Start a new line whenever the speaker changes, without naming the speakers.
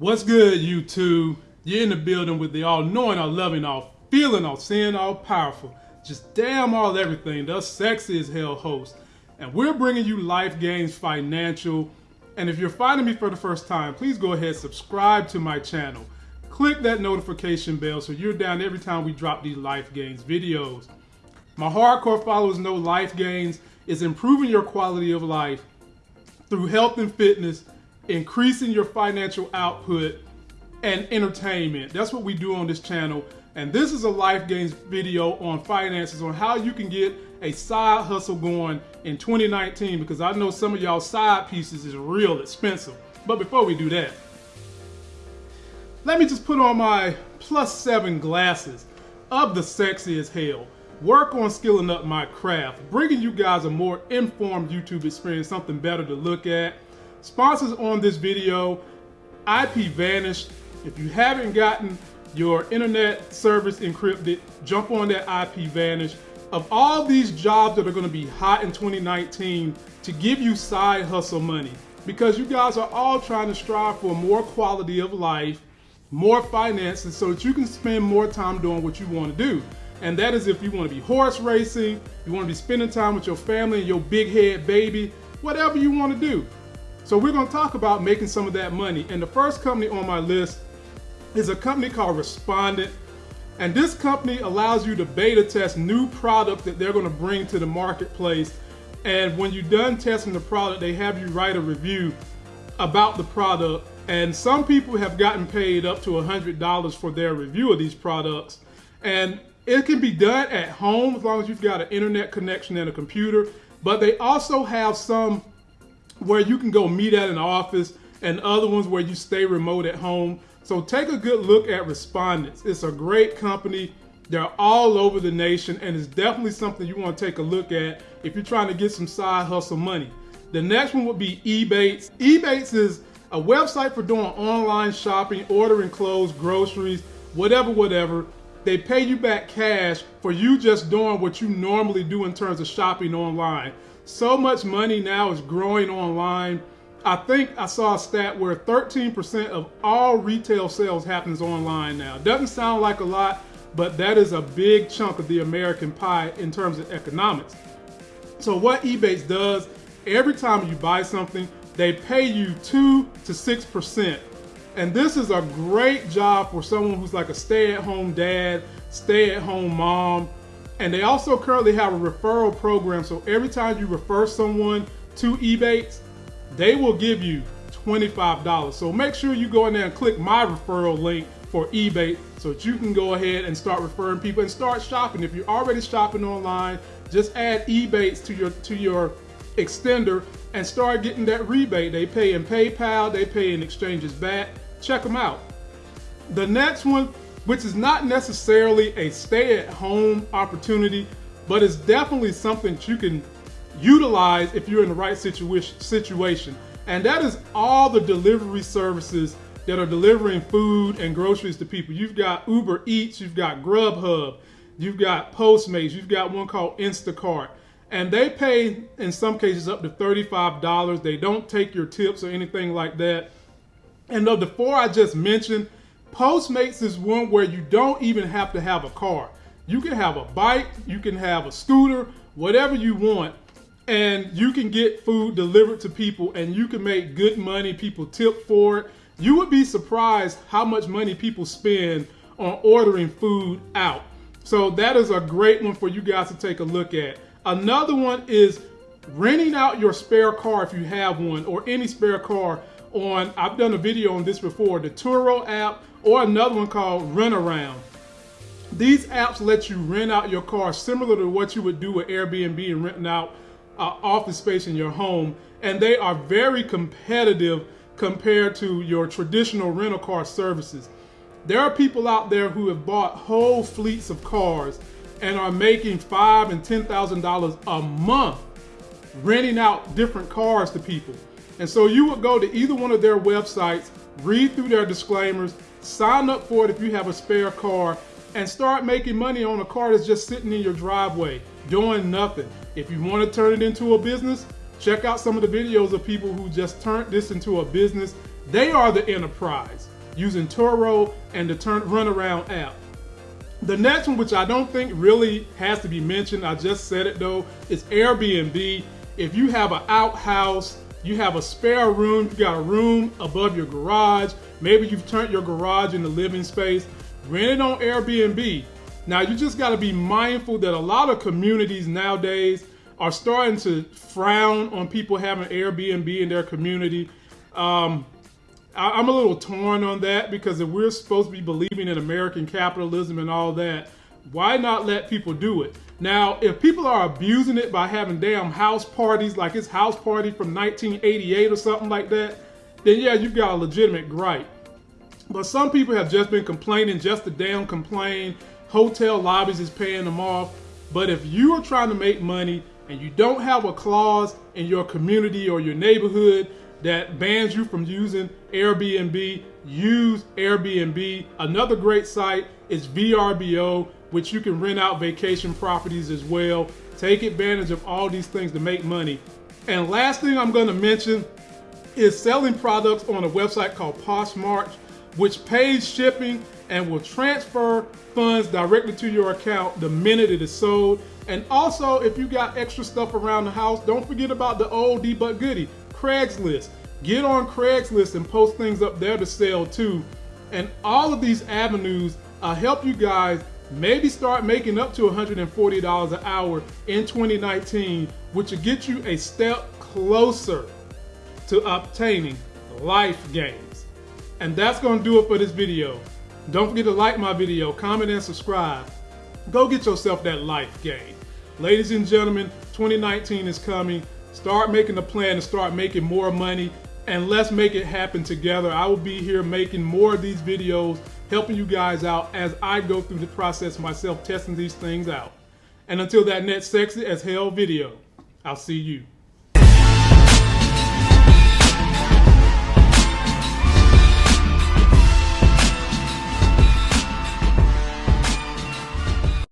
What's good, YouTube? You're in the building with the all knowing, all loving, all feeling, all seeing, all powerful, just damn all everything, the sexy as hell host. And we're bringing you Life Gains Financial. And if you're finding me for the first time, please go ahead subscribe to my channel. Click that notification bell so you're down every time we drop these Life Gains videos. My hardcore followers know Life Gains is improving your quality of life through health and fitness increasing your financial output and entertainment. That's what we do on this channel. And this is a Life Gains video on finances, on how you can get a side hustle going in 2019 because I know some of y'all side pieces is real expensive. But before we do that, let me just put on my plus seven glasses of the sexy as hell. Work on skilling up my craft, bringing you guys a more informed YouTube experience, something better to look at. Sponsors on this video, IP Vanish. If you haven't gotten your internet service encrypted, jump on that IP Vanish. Of all these jobs that are going to be hot in 2019 to give you side hustle money, because you guys are all trying to strive for more quality of life, more finances, so that you can spend more time doing what you want to do. And that is if you want to be horse racing, you want to be spending time with your family and your big head baby, whatever you want to do. So we're going to talk about making some of that money. And the first company on my list is a company called Respondent. And this company allows you to beta test new products that they're going to bring to the marketplace. And when you're done testing the product, they have you write a review about the product. And some people have gotten paid up to $100 for their review of these products. And it can be done at home as long as you've got an internet connection and a computer. But they also have some where you can go meet at an office and other ones where you stay remote at home. So take a good look at Respondents. It's a great company. They're all over the nation and it's definitely something you want to take a look at if you're trying to get some side hustle money. The next one would be Ebates. Ebates is a website for doing online shopping, ordering clothes, groceries, whatever, whatever. They pay you back cash for you just doing what you normally do in terms of shopping online. So much money now is growing online. I think I saw a stat where 13% of all retail sales happens online now. Doesn't sound like a lot, but that is a big chunk of the American pie in terms of economics. So what Ebates does, every time you buy something, they pay you 2 to 6%. And this is a great job for someone who's like a stay-at-home dad, stay-at-home mom, and they also currently have a referral program. So every time you refer someone to Ebates, they will give you $25. So make sure you go in there and click my referral link for eBay so that you can go ahead and start referring people and start shopping. If you're already shopping online, just add Ebates to your to your extender and start getting that rebate. They pay in PayPal, they pay in exchanges back. Check them out. The next one which is not necessarily a stay-at-home opportunity, but it's definitely something that you can utilize if you're in the right situation. And that is all the delivery services that are delivering food and groceries to people. You've got Uber Eats, you've got Grubhub, you've got Postmates, you've got one called Instacart. And they pay, in some cases, up to $35. They don't take your tips or anything like that. And of the four I just mentioned, Postmates is one where you don't even have to have a car. You can have a bike, you can have a scooter, whatever you want, and you can get food delivered to people and you can make good money. People tip for it. You would be surprised how much money people spend on ordering food out. So that is a great one for you guys to take a look at. Another one is renting out your spare car if you have one or any spare car on, I've done a video on this before, the Turo app or another one called Rent Around. These apps let you rent out your car similar to what you would do with Airbnb and renting out uh, office space in your home. And they are very competitive compared to your traditional rental car services. There are people out there who have bought whole fleets of cars and are making five and ten thousand dollars a month renting out different cars to people. And so you would go to either one of their websites, read through their disclaimers, sign up for it if you have a spare car, and start making money on a car that's just sitting in your driveway, doing nothing. If you want to turn it into a business, check out some of the videos of people who just turned this into a business, They are the enterprise using Turo and the turn runaround app. The next one, which I don't think really has to be mentioned, I just said it though, is Airbnb. If you have an outhouse, you have a spare room, you got a room above your garage, maybe you've turned your garage into living space, rent it on Airbnb. Now you just got to be mindful that a lot of communities nowadays are starting to frown on people having Airbnb in their community. Um, I, am a little torn on that because if we're supposed to be believing in American capitalism and all that, why not let people do it? Now, if people are abusing it by having damn house parties like it's house party from 1988 or something like that, then yeah, you've got a legitimate gripe. But some people have just been complaining just to damn complain. Hotel lobbies is paying them off. But if you are trying to make money and you don't have a clause in your community or your neighborhood that bans you from using Airbnb, use Airbnb. Another great site is VRBO, which you can rent out vacation properties as well. Take advantage of all these things to make money. And last thing I'm going to mention is selling products on a website called Poshmark which pays shipping and will transfer funds directly to your account the minute it is sold. And also, if you got extra stuff around the house, don't forget about the old but goodie, Craigslist. Get on Craigslist and post things up there to sell too. And all of these avenues uh, help you guys maybe start making up to $140 an hour in 2019, which will get you a step closer to obtaining life gains. And that's gonna do it for this video. Don't forget to like my video, comment and subscribe. Go get yourself that life gain. Ladies and gentlemen, 2019 is coming. Start making a plan to start making more money and let's make it happen together. I will be here making more of these videos, helping you guys out as I go through the process myself, testing these things out. And until that next sexy as hell video, I'll see you.